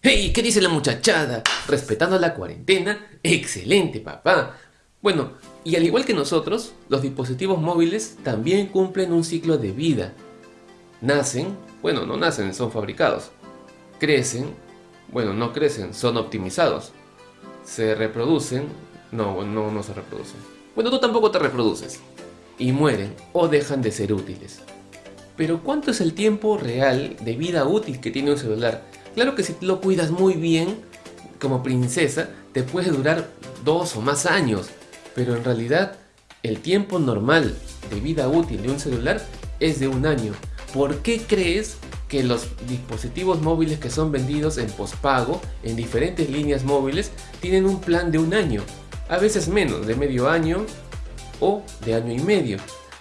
Hey, ¿qué dice la muchachada? Respetando la cuarentena, excelente papá. Bueno, y al igual que nosotros, los dispositivos móviles también cumplen un ciclo de vida. Nacen, bueno, no nacen, son fabricados. Crecen, bueno, no crecen, son optimizados. Se reproducen, no, no, no se reproducen. Bueno, tú tampoco te reproduces. Y mueren o dejan de ser útiles. Pero ¿cuánto es el tiempo real de vida útil que tiene un celular? Claro que si lo cuidas muy bien, como princesa, te puede durar dos o más años, pero en realidad el tiempo normal de vida útil de un celular es de un año. ¿Por qué crees que los dispositivos móviles que son vendidos en pospago en diferentes líneas móviles tienen un plan de un año? A veces menos, de medio año o de año y medio.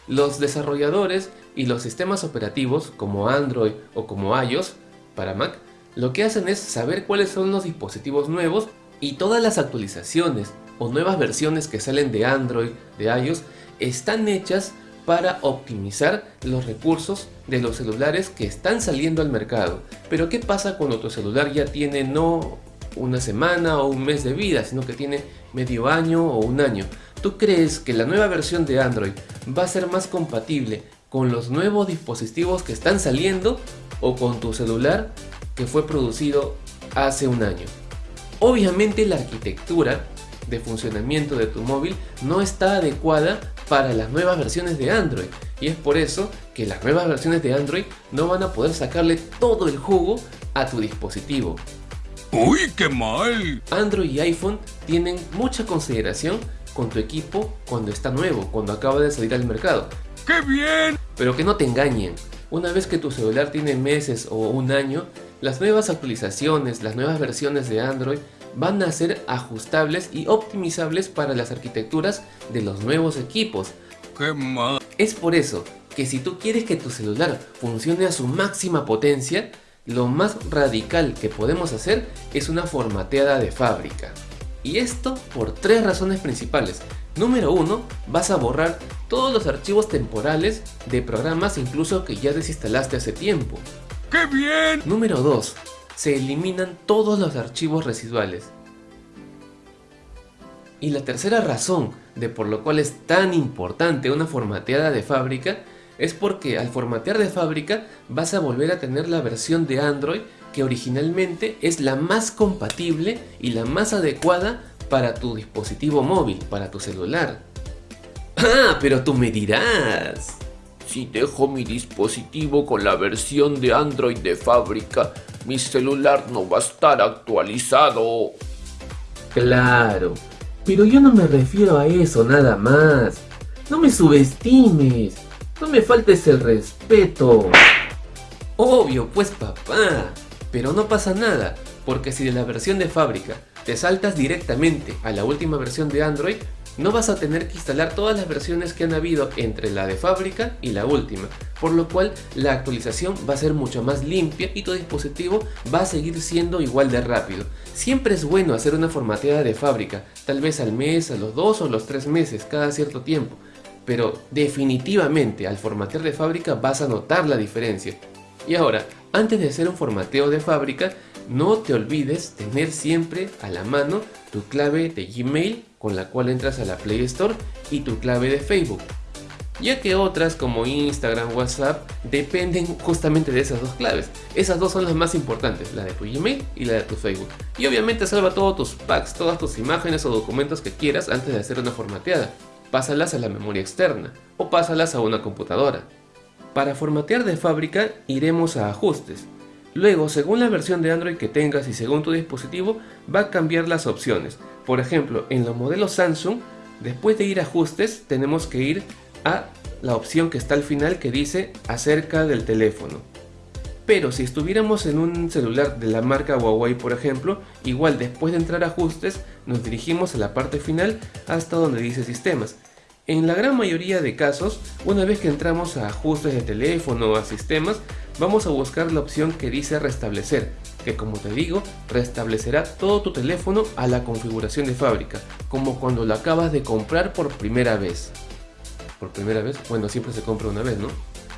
Los desarrolladores y los sistemas operativos como Android o como iOS para Mac lo que hacen es saber cuáles son los dispositivos nuevos y todas las actualizaciones o nuevas versiones que salen de Android, de iOS, están hechas para optimizar los recursos de los celulares que están saliendo al mercado. Pero ¿qué pasa cuando tu celular ya tiene no una semana o un mes de vida, sino que tiene medio año o un año? ¿Tú crees que la nueva versión de Android va a ser más compatible con los nuevos dispositivos que están saliendo o con tu celular que fue producido hace un año. Obviamente la arquitectura de funcionamiento de tu móvil no está adecuada para las nuevas versiones de Android y es por eso que las nuevas versiones de Android no van a poder sacarle todo el jugo a tu dispositivo. ¡Uy, qué mal! Android y iPhone tienen mucha consideración con tu equipo cuando está nuevo, cuando acaba de salir al mercado. ¡Qué bien! Pero que no te engañen, una vez que tu celular tiene meses o un año, las nuevas actualizaciones, las nuevas versiones de Android van a ser ajustables y optimizables para las arquitecturas de los nuevos equipos. ¡Qué mal! Es por eso que si tú quieres que tu celular funcione a su máxima potencia, lo más radical que podemos hacer es una formateada de fábrica. Y esto por tres razones principales. Número 1, vas a borrar todos los archivos temporales de programas incluso que ya desinstalaste hace tiempo. ¡Qué bien! Número 2. Se eliminan todos los archivos residuales. Y la tercera razón de por lo cual es tan importante una formateada de fábrica es porque al formatear de fábrica vas a volver a tener la versión de Android que originalmente es la más compatible y la más adecuada para tu dispositivo móvil, para tu celular. Ah, pero tú me dirás, si dejo mi dispositivo con la versión de Android de fábrica, mi celular no va a estar actualizado. Claro, pero yo no me refiero a eso nada más. No me subestimes, no me faltes el respeto. Obvio, pues papá, pero no pasa nada, porque si de la versión de fábrica te saltas directamente a la última versión de Android, no vas a tener que instalar todas las versiones que han habido entre la de fábrica y la última, por lo cual la actualización va a ser mucho más limpia y tu dispositivo va a seguir siendo igual de rápido. Siempre es bueno hacer una formateada de fábrica, tal vez al mes, a los dos o los tres meses, cada cierto tiempo, pero definitivamente al formatear de fábrica vas a notar la diferencia. Y ahora, antes de hacer un formateo de fábrica, no te olvides tener siempre a la mano tu clave de Gmail con la cual entras a la Play Store y tu clave de Facebook. Ya que otras como Instagram, WhatsApp dependen justamente de esas dos claves. Esas dos son las más importantes, la de tu Gmail y la de tu Facebook. Y obviamente salva todos tus packs, todas tus imágenes o documentos que quieras antes de hacer una formateada. Pásalas a la memoria externa o pásalas a una computadora. Para formatear de fábrica iremos a ajustes Luego, según la versión de Android que tengas y según tu dispositivo, va a cambiar las opciones. Por ejemplo, en los modelos Samsung, después de ir a ajustes, tenemos que ir a la opción que está al final que dice acerca del teléfono. Pero si estuviéramos en un celular de la marca Huawei por ejemplo, igual después de entrar a ajustes nos dirigimos a la parte final hasta donde dice sistemas. En la gran mayoría de casos, una vez que entramos a ajustes de teléfono o a sistemas, vamos a buscar la opción que dice restablecer, que como te digo, restablecerá todo tu teléfono a la configuración de fábrica, como cuando lo acabas de comprar por primera vez. ¿Por primera vez? Bueno, siempre se compra una vez, ¿no?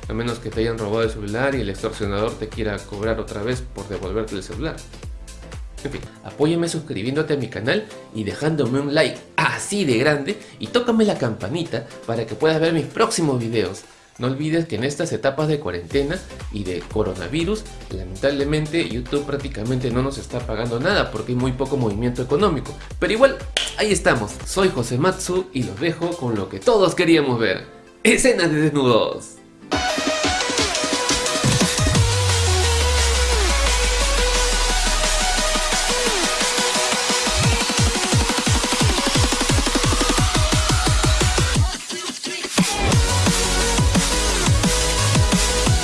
A menos que te hayan robado el celular y el extorsionador te quiera cobrar otra vez por devolverte el celular. En fin, apóyame suscribiéndote a mi canal y dejándome un like así de grande y tócame la campanita para que puedas ver mis próximos videos. No olvides que en estas etapas de cuarentena y de coronavirus, lamentablemente YouTube prácticamente no nos está pagando nada porque hay muy poco movimiento económico. Pero igual, ahí estamos. Soy José Matsu y los dejo con lo que todos queríamos ver. Escenas de desnudos.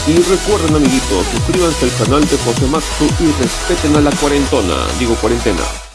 Y recuerden amiguitos, suscríbanse al canal de José Matsu y respeten a la cuarentona, digo cuarentena.